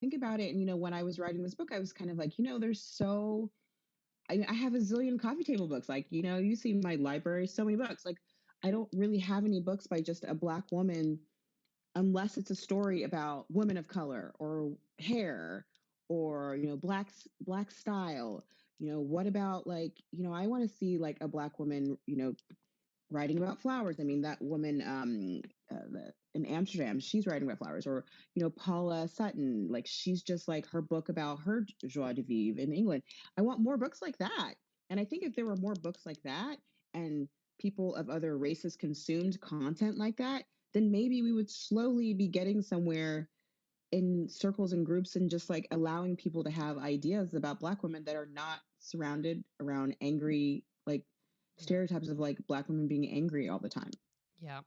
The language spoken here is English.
think about it, and, you know, when I was writing this book, I was kind of like, you know, there's so I I have a zillion coffee table books, like, you know, you see my library, so many books, like, I don't really have any books by just a Black woman unless it's a story about women of color or hair or, you know, Black Black style. You know, what about, like you know, I wanna see, like, a Black woman, you know, writing about flowers. I mean, that woman, um, uh, Amsterdam, she's writing about flowers or, you know, Paula Sutton, like, she's just, like, her book about her joie de vivre in England. I want more books like that, and I think if there were more books like that and people of other races consumed content like that, then maybe we would slowly be getting somewhere in circles and groups and just, like, allowing people to have ideas about Black women that are not surrounded around angry, like, stereotypes of, like, Black women being angry all the time. Yeah.